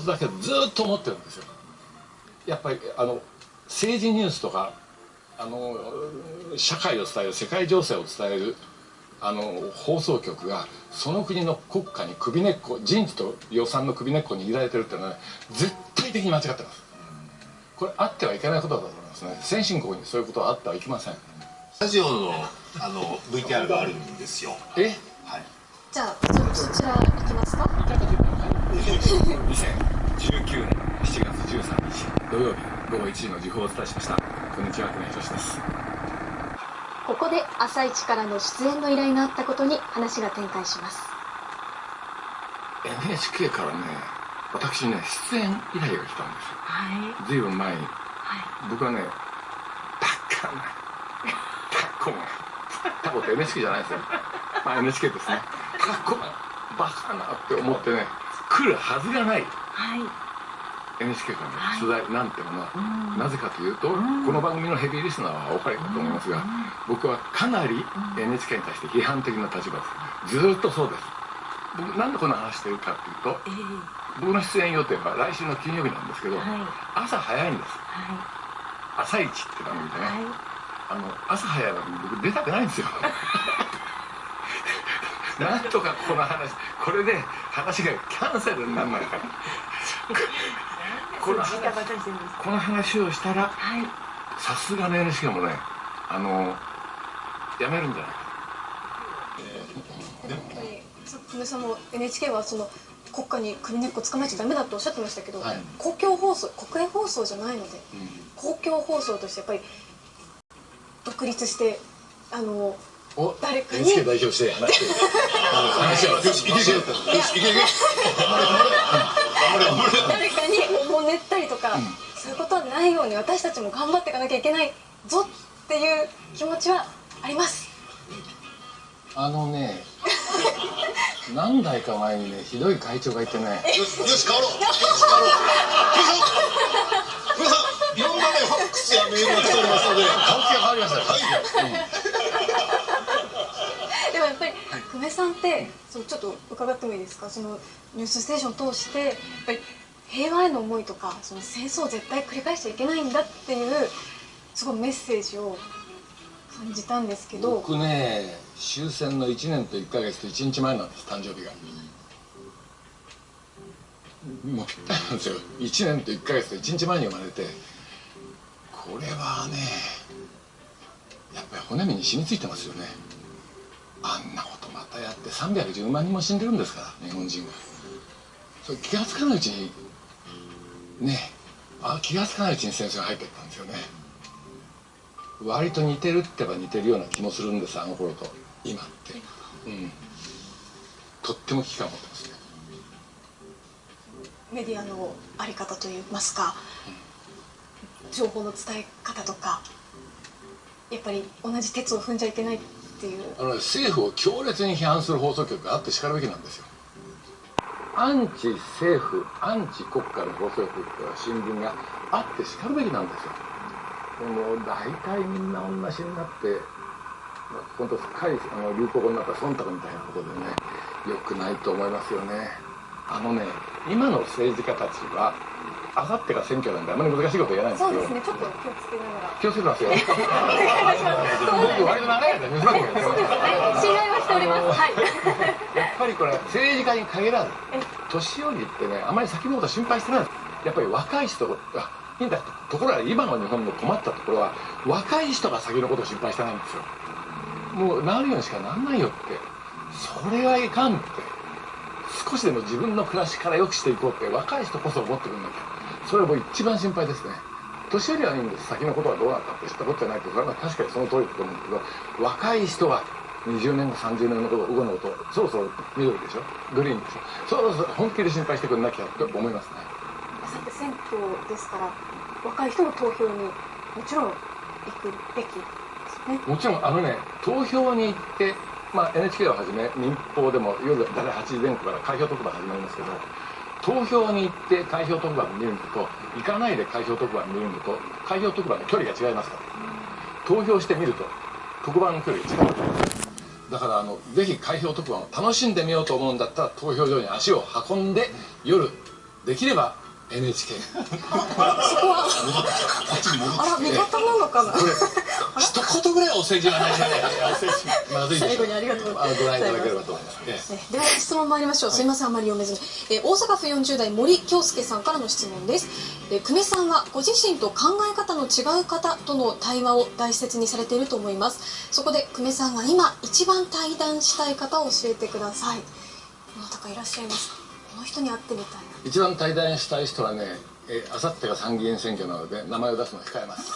つだけずっと思ってるんですよ。やっぱりあの政治ニュースとかあの社会を伝える世界情勢を伝えるあの放送局がその国の国家に首根っこ人事と予算の首根っこに握られてるっていうのは、ね、絶対的に間違ってます。これあってはいけないことだと思いますね。先進国にそういうことはあってはいけません。スタジオのあの VTR があるんですよ。え？はい。じゃあちょっとそちら2019年7月13日土曜日午後1時の時報をお伝えしました。こんにちは国井俊です。ここで朝一からの出演の依頼があったことに話が展開します。NHK からね私にね出演依頼が来たんですよ。はい。ずいぶん前に。は僕はねバカなタコがタコって NHK じゃないですよ。まあ NHK ですね。タコがバカなって思ってね来るはずがない。い。はい NHK からはい。の取材なんてものは、うん。なぜかというと、うん。この番組のヘビーリスナーはお分かりかと思いますが、僕はかなり NHK に対して批判的な立場です。ずーっとそうです。僕なんでこんな話してるかっていうとええ。僕の出演予定は来週の金曜日なんですけど、はい。朝早いんです。は朝一って番組でね、いはい。あの朝早い番組僕出たくないんですよ なんとかこの話これで話がキャンセルにならないからこの話この話をしたらはい。さすがの NHK もねあのやめるんじゃない？かやっぱり久米さんも NHK はその国家に首根っこつかまえちゃダメだとおっしゃってましたけど、はい。公共放送国営放送じゃないのでうん。公共放送としてやっぱり独立してあのお誰かに。NHK 代表して話して話をよしいけいけよしいけいけ誰かにおもねったりとか、そういうことはないように私たちも頑張っていかなきゃいけないぞっていう気持ちはあります。あのね 何代か前にねひどい会長がいてね。よしよし変わろうよし変わろう久米さん久米さんいろんなねファックスやメールが来ておりますので顔つきが変わりましたよでもやっぱり久米さんってそのちょっと伺ってもいいですか？その「ニュースステーション」を通してやっぱり平和への思いとかその戦争を絶対繰り返しちゃいけないんだっていうすごいメッセージを感じたんですけど。僕ね終戦の1年と1か月と1日前なんです誕生日が。もうぴったりなんですよ1年と1か月と1日前に生まれてこれはねやっぱり骨身に染みついてますよね。あんなことまたやって310万人も死んでるんですから日本人は。それ気が付かないうちにねあ気が付かないうちに戦争が入ってったんですよね。割と似てるってば似てるような気もするんですあの頃と今って。うん。とっても危機感を持ってますね。メディアの在り方といいますか情報の伝え方とかやっぱり同じ鉄を踏んじゃいけないっていう。あの政府を強烈に批判する放送局があってしかるべきなんですよ。アンチ政府アンチ国家の放送局とか新聞があってしかるべきなんですよ。もう大体みんな同じになって本当すっかりあの流行語になった忖度みたいなことでねよくないと思いますよね。あのね今の政治家たちはあさってが選挙なんであまり難しいこと言えないんですけどそうですねちょっと気をつけながら気をつけてますよ僕割と長い間ニュース番組やってますはい信頼はしておりますはいやっぱりこれ政治家に限らず年寄りってねあまり先のこと心配してないやっぱり若い人がいいんだとところが今の日本の困ったところは若い人が先のことを心配してないんですよもうなるようにしかなんないよってそれはいかんって少しでも自分の暮らしから良くしていこうって若い人こそ思ってくんなきゃそれは一番心配ですね。年寄りはいいんです。先のことはどうなったって知ったことじゃないけどそれは確かにその通りだと思うんだけど若い人は20年後30年のこと後のことそろそろ緑でしょ？グリーンでしょ？そろそろ本気で心配してくんなきゃって思いますね。さて選挙ですから若い人の投票にもちろん行くべきですね。もちろんあのね投票に行って、まあ、NHK をはじめ民放でも夜大体8時前後から開票特番始まりますけど投票に行って開票特番を見るのと行かないで開票特番を見るのと開票特番の距離が違いますから。投票してみると特番の距離が違うだからあのぜひ開票特番を楽しんでみようと思うんだったら投票所に足を運んで夜できれば NHK そこはあら味方なのかな。これ一言ぐらいお世辞はないじゃないまずい最後にありがとうございます。あのご覧いただければと思います、では質問参りましょう。すいませんあまり読めず。に、えー大阪府40代森京介さんからの質問です、えー久米さんはご自身と考え方の違う方との対話を大切にされていると思います。そこで久米さんが今一番対談したい方を教えてください。どなたかいらっしゃいますか？この人に会ってみたいな。一番対談したい人はねあさってが参議院選挙なので名前を出すのを控えます